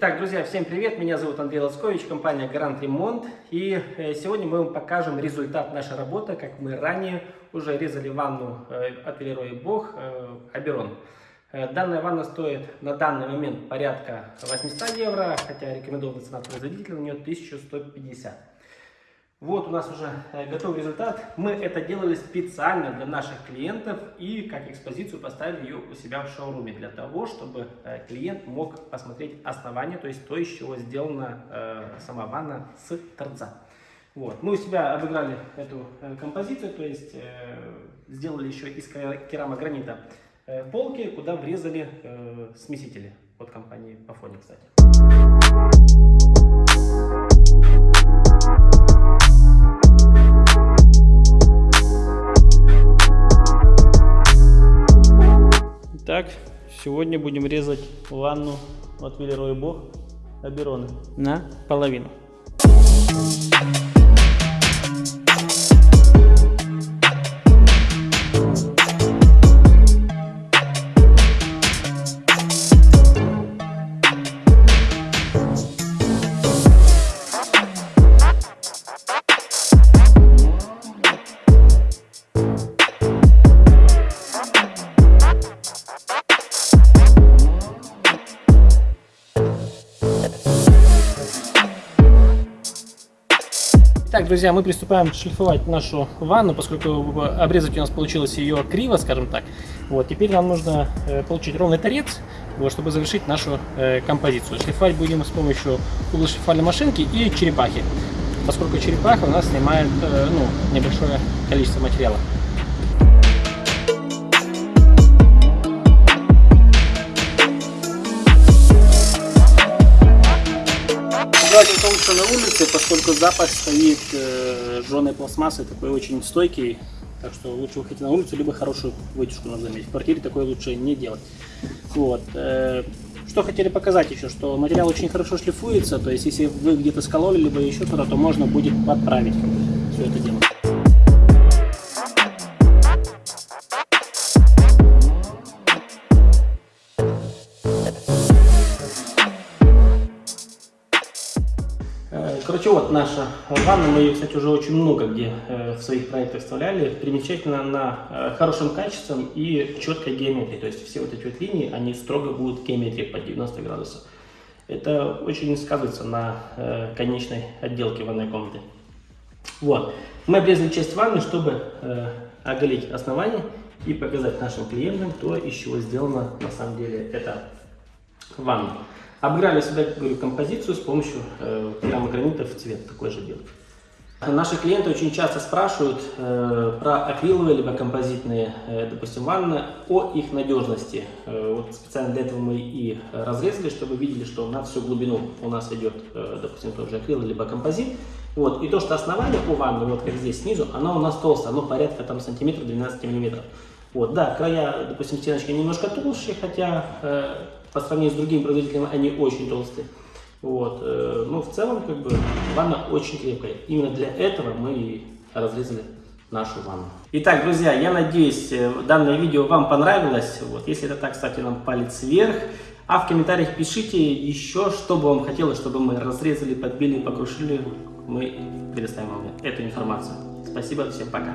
Итак, друзья, всем привет! Меня зовут Андрей Лоскович, компания Гарант Ремонт. И э, сегодня мы вам покажем результат нашей работы, как мы ранее уже резали ванну э, от Велероя Бог Аберон. Э, данная ванна стоит на данный момент порядка 800 евро, хотя рекомендованная цена производителя у нее 1150. Вот у нас уже э, готовый результат. Мы это делали специально для наших клиентов и как экспозицию поставили ее у себя в шоуруме для того, чтобы э, клиент мог посмотреть основание, то есть то, из чего сделана э, сама ванна с торца. Вот. Мы у себя обыграли эту композицию, то есть сделали еще из керамогранита полки, куда врезали смесители от компании Pafoni, кстати. Итак, сегодня будем резать ванну от Велероя Бог Аберона на половину. Так, друзья, мы приступаем шлифовать нашу ванну, поскольку обрезать у нас получилось ее криво, скажем так. Вот, теперь нам нужно э, получить ровный торец, вот, чтобы завершить нашу э, композицию. Шлифовать будем с помощью углошлифовальной машинки и черепахи, поскольку черепаха у нас снимает э, ну, небольшое количество материала. Желательно лучше на улице, поскольку запах стоит э, жженой пластмассы, такой очень стойкий. Так что лучше выходить на улицу, либо хорошую вытяжку надо заметить. В квартире такое лучше не делать. Вот. Э, что хотели показать еще, что материал очень хорошо шлифуется, то есть если вы где-то скололи, либо еще что-то, то можно будет подправить все это дело. Короче, вот наша ванна, мы ее, кстати, уже очень много где э, в своих проектах вставляли, примечательно на э, хорошим качеством и четкой геометрии, то есть все вот эти вот линии, они строго будут геометрии под 90 градусов. Это очень сказывается на э, конечной отделке ванной комнаты. Вот, мы обрезали часть ванны, чтобы оголить основание и показать нашим клиентам, то, из чего сделана на самом деле эта ванна. Обыграли сюда, говорю, композицию с помощью э, керамогранита в цвет, такой же белый. Наши клиенты очень часто спрашивают э, про акриловые либо композитные, э, допустим, ванны, о их надежности. Э, вот специально для этого мы и разрезали, чтобы видели, что на всю глубину у нас идет, э, допустим, тот же акрил либо композит. Вот. И то, что основание у ванны, вот как здесь снизу, оно у нас толстое, оно порядка там сантиметров 12 миллиметров. Вот, да, края, допустим, стеночки немножко толще, хотя э, по сравнению с другими производителями они очень толстые. Вот. Э, но в целом, как бы, ванна очень крепкая. Именно для этого мы и разрезали нашу ванну. Итак, друзья, я надеюсь, э, данное видео вам понравилось. Вот. Если это так, ставьте нам палец вверх. А в комментариях пишите еще, что бы вам хотелось, чтобы мы разрезали, подбили, покрушили. Мы предоставим вам эту информацию. Спасибо, всем пока.